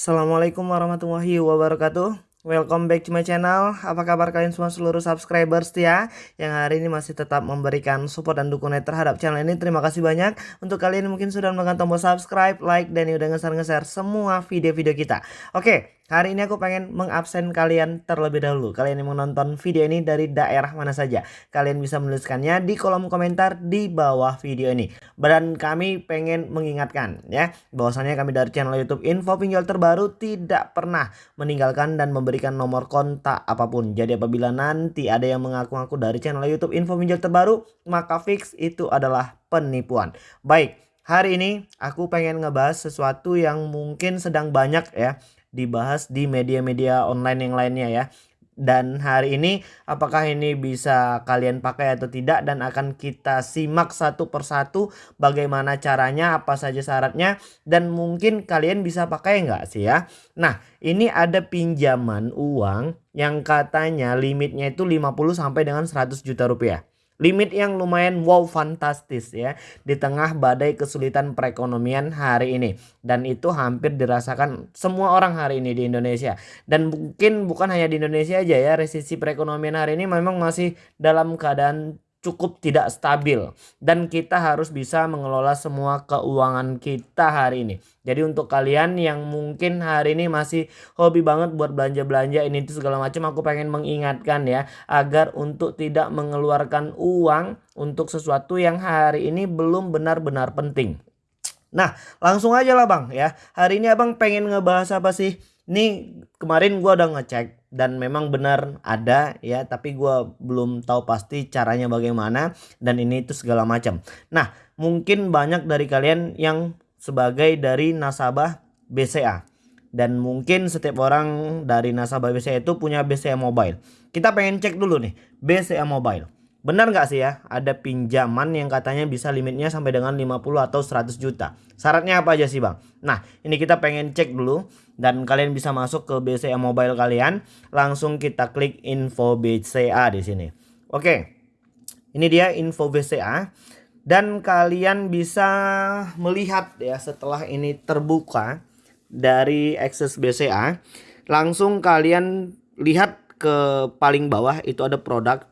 Assalamualaikum warahmatullahi wabarakatuh. Welcome back to my channel. Apa kabar kalian semua seluruh subscribers ya Yang hari ini masih tetap memberikan support dan dukungan terhadap channel ini? Terima kasih banyak. Untuk kalian mungkin sudah menekan tombol subscribe, like, dan udah nge-share semua video-video kita. Oke Hari ini aku pengen mengabsen kalian terlebih dahulu. Kalian yang menonton video ini dari daerah mana saja. Kalian bisa menuliskannya di kolom komentar di bawah video ini. Dan kami pengen mengingatkan ya. bahwasanya kami dari channel Youtube Info Pinjol Terbaru tidak pernah meninggalkan dan memberikan nomor kontak apa pun. Jadi apabila nanti ada yang mengaku-ngaku dari channel Youtube Info Pinjol Terbaru. Maka fix itu adalah penipuan. Baik. Hari ini aku pengen ngebahas sesuatu yang mungkin sedang banyak ya dibahas di media-media online yang lainnya ya. Dan hari ini apakah ini bisa kalian pakai atau tidak dan akan kita simak satu persatu bagaimana caranya, apa saja syaratnya dan mungkin kalian bisa pakai nggak sih ya. Nah ini ada pinjaman uang yang katanya limitnya itu 50 sampai dengan 100 juta rupiah. Limit yang lumayan wow fantastis ya di tengah badai kesulitan perekonomian hari ini. Dan itu hampir dirasakan semua orang hari ini di Indonesia. Dan mungkin bukan hanya di Indonesia aja ya resesi perekonomian hari ini memang masih dalam keadaan cukup tidak stabil dan kita harus bisa mengelola semua keuangan kita hari ini. Jadi untuk kalian yang mungkin hari ini masih hobi banget buat belanja-belanja ini itu segala macam aku pengen mengingatkan ya agar untuk tidak mengeluarkan uang untuk sesuatu yang hari ini belum benar-benar penting. Nah, langsung aja lah Bang ya. Hari ini Abang pengen ngebahas apa sih? Ini kemarin gua udah ngecek dan memang benar ada ya tapi gue belum tahu pasti caranya bagaimana dan ini itu segala macam nah mungkin banyak dari kalian yang sebagai dari nasabah BCA dan mungkin setiap orang dari nasabah BCA itu punya BCA Mobile kita pengen cek dulu nih BCA Mobile Benar nggak sih ya ada pinjaman yang katanya bisa limitnya sampai dengan 50 atau 100 juta. Syaratnya apa aja sih bang? Nah ini kita pengen cek dulu dan kalian bisa masuk ke BCA Mobile kalian. Langsung kita klik info BCA di sini. Oke ini dia info BCA. Dan kalian bisa melihat ya setelah ini terbuka dari akses BCA. Langsung kalian lihat ke paling bawah itu ada produk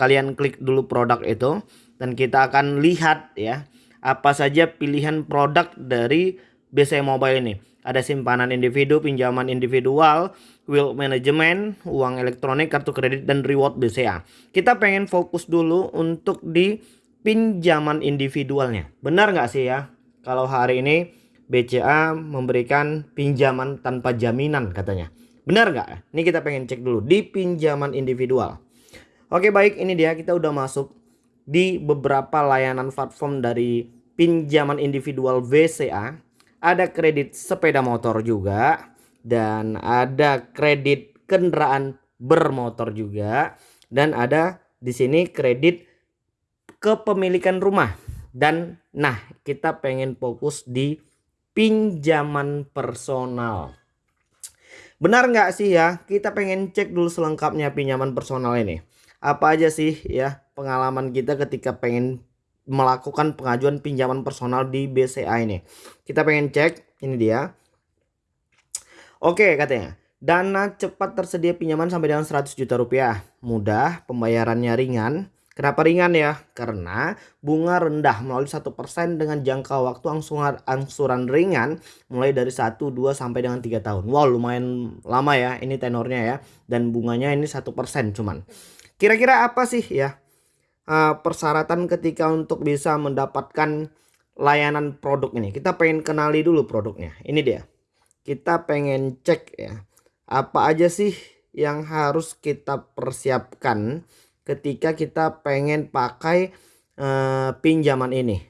kalian klik dulu produk itu dan kita akan lihat ya apa saja pilihan produk dari BCA Mobile ini. Ada simpanan individu, pinjaman individual, will management, uang elektronik, kartu kredit dan reward BCA. Kita pengen fokus dulu untuk di pinjaman individualnya. Benar nggak sih ya? Kalau hari ini BCA memberikan pinjaman tanpa jaminan katanya. Benar nggak? Ini kita pengen cek dulu di pinjaman individual. Oke baik ini dia kita udah masuk di beberapa layanan platform dari pinjaman individual VCA. Ada kredit sepeda motor juga dan ada kredit kendaraan bermotor juga dan ada di sini kredit kepemilikan rumah dan nah kita pengen fokus di pinjaman personal. Benar nggak sih ya? Kita pengen cek dulu selengkapnya pinjaman personal ini apa aja sih ya pengalaman kita ketika pengen melakukan pengajuan pinjaman personal di BCA ini. Kita pengen cek, ini dia. Oke katanya, dana cepat tersedia pinjaman sampai dengan 100 juta rupiah. Mudah, pembayarannya ringan. Kenapa ringan ya? Karena bunga rendah melalui satu persen dengan jangka waktu angsuran, angsuran ringan mulai dari 1, 2 sampai dengan 3 tahun. Wow lumayan lama ya ini tenornya ya. Dan bunganya ini satu persen cuman. Kira-kira apa sih ya uh, persyaratan ketika untuk bisa mendapatkan layanan produk ini? Kita pengen kenali dulu produknya. Ini dia. Kita pengen cek ya. Apa aja sih yang harus kita persiapkan ketika kita pengen pakai uh, pinjaman ini.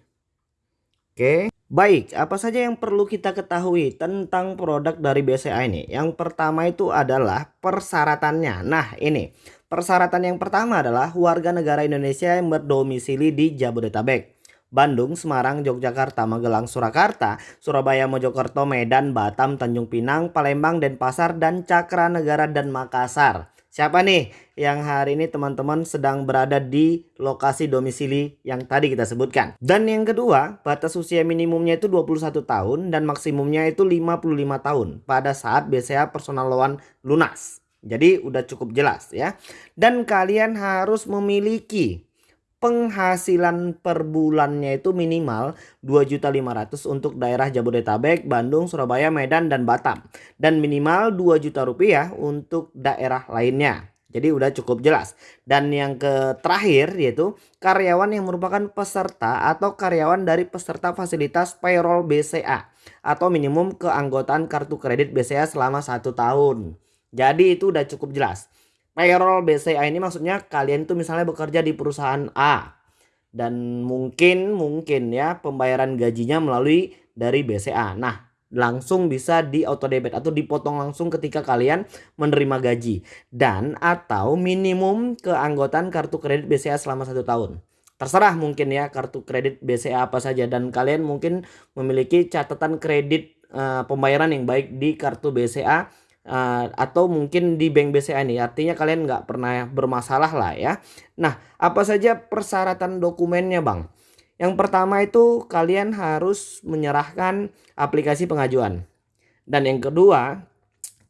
Oke. Baik, apa saja yang perlu kita ketahui tentang produk dari BCA ini? Yang pertama itu adalah persyaratannya. Nah, ini Persyaratan yang pertama adalah warga negara Indonesia yang berdomisili di Jabodetabek. Bandung, Semarang, Yogyakarta, Magelang, Surakarta, Surabaya, Mojokerto, Medan, Batam, Tanjung Pinang, Palembang, Denpasar, dan Cakra Negara dan Makassar. siapa nih yang hari ini teman-teman sedang berada di lokasi domisili yang tadi kita sebutkan. Dan yang kedua, batas usia minimumnya itu 21 tahun dan maksimumnya itu 55 tahun pada saat BCA personal loan lunas. Jadi udah cukup jelas ya. Dan kalian harus memiliki penghasilan per bulannya itu minimal 2.500 untuk daerah Jabodetabek, Bandung, Surabaya, Medan, dan Batam. Dan minimal 2 juta rupiah untuk daerah lainnya. Jadi udah cukup jelas. Dan yang ke terakhir yaitu karyawan yang merupakan peserta atau karyawan dari peserta fasilitas payroll BCA. Atau minimum keanggotaan kartu kredit BCA selama satu tahun. Jadi itu udah cukup jelas. Payroll BCA ini maksudnya kalian itu misalnya bekerja di perusahaan A dan mungkin mungkin ya pembayaran gajinya melalui dari BCA. Nah, langsung bisa di auto debit atau dipotong langsung ketika kalian menerima gaji dan atau minimum keanggotaan kartu kredit BCA selama satu tahun. Terserah mungkin ya kartu kredit BCA apa saja dan kalian mungkin memiliki catatan kredit uh, pembayaran yang baik di kartu BCA uh, atau mungkin di bank BCA ini artinya kalian nggak pernah bermasalah lah ya. Nah apa saja persyaratan dokumennya bang? Yang pertama itu kalian harus menyerahkan aplikasi pengajuan. Dan yang kedua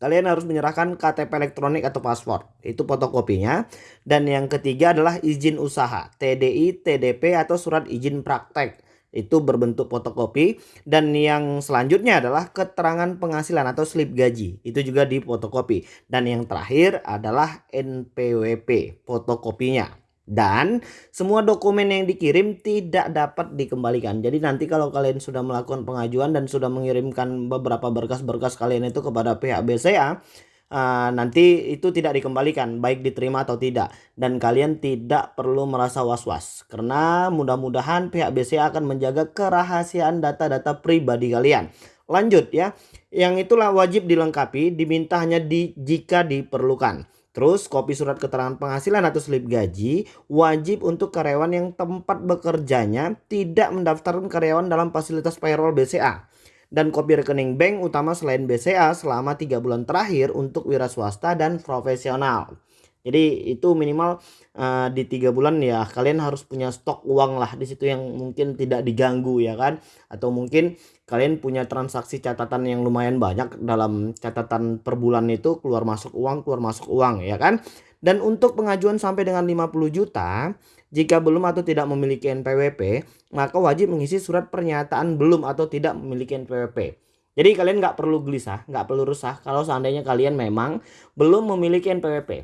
kalian harus menyerahkan KTP elektronik atau paspor itu fotokopinya. Dan yang ketiga adalah izin usaha TDI TDP atau surat izin praktek itu berbentuk fotokopi. Dan yang selanjutnya adalah keterangan penghasilan atau slip gaji. Itu juga di fotokopi. Dan yang terakhir adalah NPWP fotokopinya. Dan semua dokumen yang dikirim tidak dapat dikembalikan. Jadi nanti kalau kalian sudah melakukan pengajuan dan sudah mengirimkan beberapa berkas-berkas kalian itu kepada pihak BCA uh, nanti itu tidak dikembalikan baik diterima atau tidak. Dan kalian tidak perlu merasa was-was karena mudah-mudahan pihak BCA akan menjaga kerahasiaan data-data pribadi kalian. Lanjut ya yang itulah wajib dilengkapi diminta hanya di jika diperlukan. Terus kopi surat keterangan penghasilan atau slip gaji wajib untuk karyawan yang tempat bekerjanya tidak mendaftarkan karyawan dalam fasilitas payroll BCA dan kopi rekening bank utama selain BCA selama tiga bulan terakhir untuk wira swasta dan profesional. Jadi itu minimal uh, di tiga bulan ya kalian harus punya stok uang lah. Di situ yang mungkin tidak diganggu ya kan? Atau mungkin kalian punya transaksi catatan yang lumayan banyak dalam catatan per bulan itu keluar masuk uang keluar masuk uang ya kan dan untuk pengajuan sampai dengan 50 juta jika belum atau tidak memiliki NPWP, maka wajib mengisi surat pernyataan belum atau tidak memiliki NPWP. Jadi kalian nggak perlu gelisah, nggak perlu resah kalau seandainya kalian memang belum memiliki NPWP.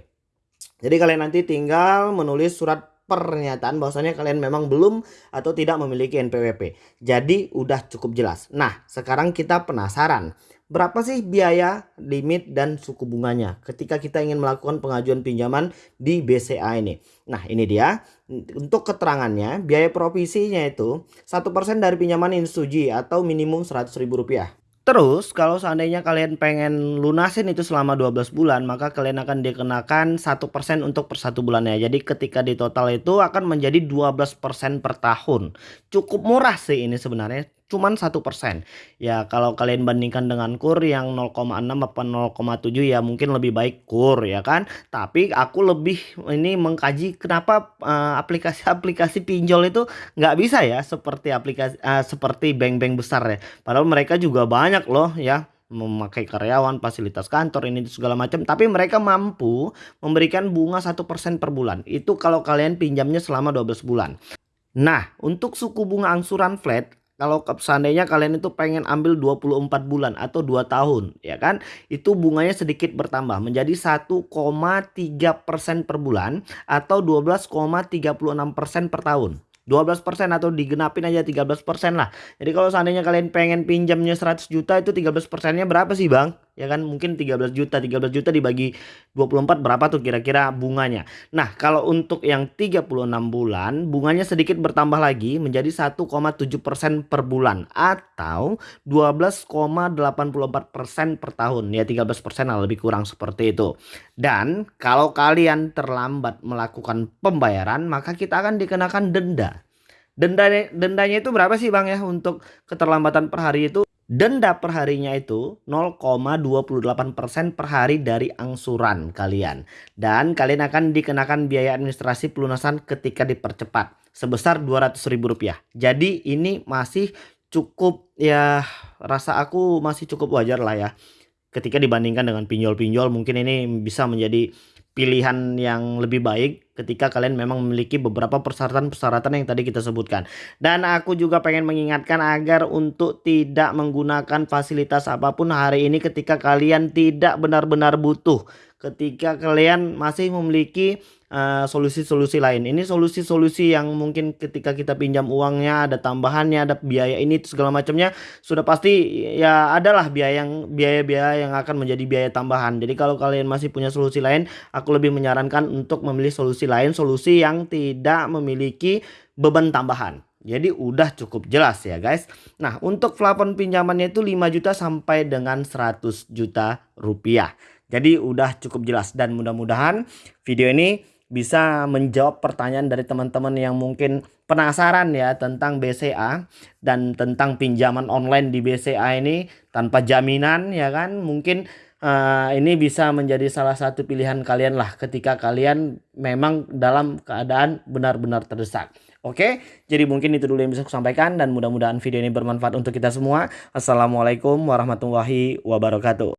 Jadi kalian nanti tinggal menulis surat pernyataan bahwasanya kalian memang belum atau tidak memiliki NPWP. Jadi udah cukup jelas. Nah, sekarang kita penasaran berapa sih biaya, limit, dan suku bunganya ketika kita ingin melakukan pengajuan pinjaman di BCA ini. Nah ini dia untuk keterangannya biaya provisinya itu satu persen dari pinjaman insuji atau minimum ribu rupiah. Terus kalau seandainya kalian pengen lunasin itu selama 12 bulan maka kalian akan dikenakan satu persen untuk per satu bulannya. Jadi ketika di total itu akan menjadi 12% per tahun. Cukup murah sih ini sebenarnya cuman satu persen ya kalau kalian bandingkan dengan kur yang 0,6 apa 0,7 ya mungkin lebih baik kur ya kan tapi aku lebih ini mengkaji kenapa eh, aplikasi-aplikasi uh, pinjol itu nggak bisa ya seperti aplikasi uh, seperti bank-bank besar ya padahal mereka juga banyak loh ya memakai karyawan, fasilitas kantor ini segala macam, tapi mereka mampu memberikan bunga satu persen per bulan. Itu kalau kalian pinjamnya selama 12 bulan. Nah, untuk suku bunga angsuran flat kalau seandainya kalian itu pengen ambil 24 bulan atau 2 tahun ya kan itu bunganya sedikit bertambah menjadi 1,3% per bulan atau 12,36% per tahun 12% atau digenapin aja 13% lah. Jadi kalau seandainya kalian pengen pinjamnya 100 juta itu 13 persennya berapa sih bang? Ya kan mungkin 13 juta, 13 juta dibagi 24 berapa tuh kira-kira bunganya. Nah kalau untuk yang 36 bulan bunganya sedikit bertambah lagi menjadi 1,7% per bulan atau 12,84% per tahun. Ya 13% lah lebih kurang seperti itu. Dan kalau kalian terlambat melakukan pembayaran maka kita akan dikenakan denda Dendanya, dendanya itu berapa sih Bang ya untuk keterlambatan per hari itu? Denda per harinya itu 0,28% per hari dari angsuran kalian. Dan kalian akan dikenakan biaya administrasi pelunasan ketika dipercepat sebesar Rp200.000. Jadi ini masih cukup ya rasa aku masih cukup wajar lah ya. Ketika dibandingkan dengan pinjol-pinjol mungkin ini bisa menjadi pilihan yang lebih baik ketika kalian memang memiliki beberapa persyaratan-persyaratan yang tadi kita sebutkan. Dan aku juga pengen mengingatkan agar untuk tidak menggunakan fasilitas apa pun hari ini ketika kalian tidak benar-benar butuh. Ketika kalian masih memiliki solusi-solusi uh, lain. Ini solusi-solusi yang mungkin ketika kita pinjam uangnya ada tambahannya, ada biaya ini segala macamnya sudah pasti ya adalah biaya yang biaya-biaya yang akan menjadi biaya tambahan. Jadi kalau kalian masih punya solusi lain, aku lebih menyarankan untuk memilih solusi lain, solusi yang tidak memiliki beban tambahan. Jadi udah cukup jelas ya guys. Nah untuk plafon pinjamannya itu 5 juta sampai dengan 100 juta rupiah. Jadi udah cukup jelas dan mudah-mudahan video ini bisa menjawab pertanyaan dari teman-teman yang mungkin penasaran ya tentang BCA dan tentang pinjaman online di BCA ini tanpa jaminan ya kan mungkin uh, ini bisa menjadi salah satu pilihan kalian lah ketika kalian memang dalam keadaan benar-benar terdesak. Oke, jadi mungkin itu dulu yang bisa aku sampaikan dan mudah-mudahan video ini bermanfaat untuk kita semua. Assalamualaikum warahmatullahi wabarakatuh.